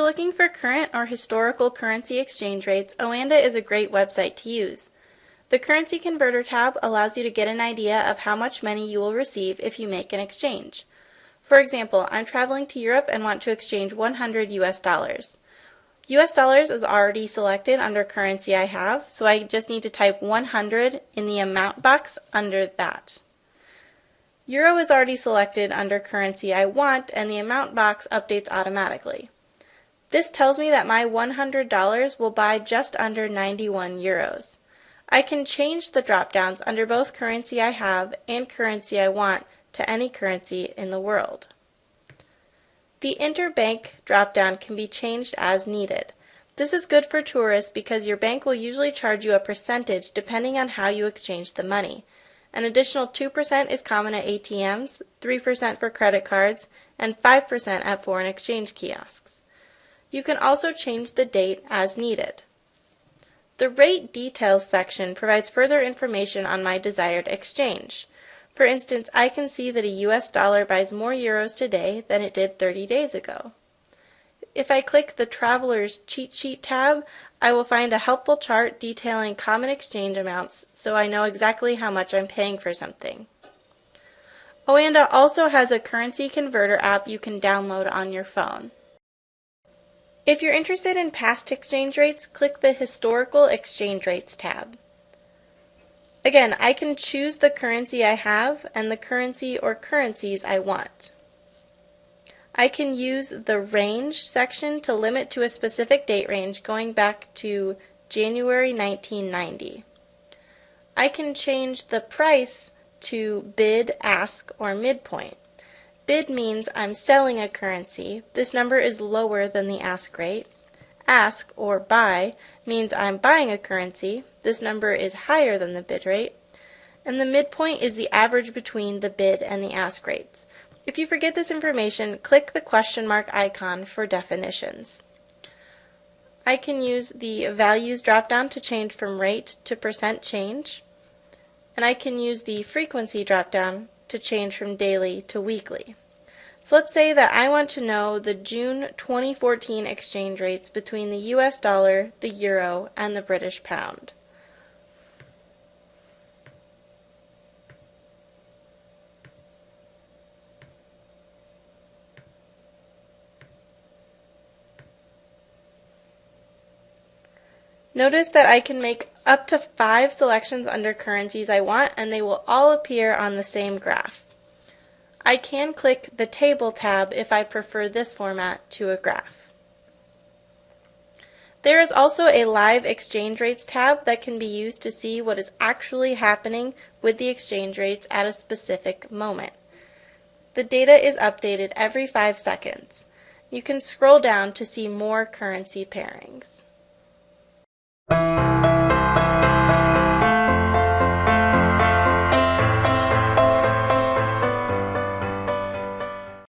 looking for current or historical currency exchange rates, Oanda is a great website to use. The Currency Converter tab allows you to get an idea of how much money you will receive if you make an exchange. For example, I'm traveling to Europe and want to exchange 100 US dollars. US dollars is already selected under currency I have, so I just need to type 100 in the amount box under that. Euro is already selected under currency I want and the amount box updates automatically. This tells me that my $100 will buy just under 91 euros. I can change the drop-downs under both currency I have and currency I want to any currency in the world. The interbank drop-down can be changed as needed. This is good for tourists because your bank will usually charge you a percentage depending on how you exchange the money. An additional 2% is common at ATMs, 3% for credit cards, and 5% at foreign exchange kiosks. You can also change the date as needed. The rate details section provides further information on my desired exchange. For instance, I can see that a US dollar buys more euros today than it did 30 days ago. If I click the Traveler's Cheat Sheet tab, I will find a helpful chart detailing common exchange amounts so I know exactly how much I'm paying for something. Oanda also has a currency converter app you can download on your phone. If you're interested in past exchange rates, click the Historical Exchange Rates tab. Again, I can choose the currency I have and the currency or currencies I want. I can use the range section to limit to a specific date range going back to January 1990. I can change the price to bid, ask, or midpoint. Bid means I'm selling a currency. This number is lower than the ask rate. Ask, or buy, means I'm buying a currency. This number is higher than the bid rate. And the midpoint is the average between the bid and the ask rates. If you forget this information, click the question mark icon for definitions. I can use the values dropdown to change from rate to percent change, and I can use the frequency dropdown to change from daily to weekly. So let's say that I want to know the June 2014 exchange rates between the US dollar, the euro, and the British pound. Notice that I can make up to five selections under currencies I want and they will all appear on the same graph. I can click the Table tab if I prefer this format to a graph. There is also a Live Exchange Rates tab that can be used to see what is actually happening with the exchange rates at a specific moment. The data is updated every five seconds. You can scroll down to see more currency pairings.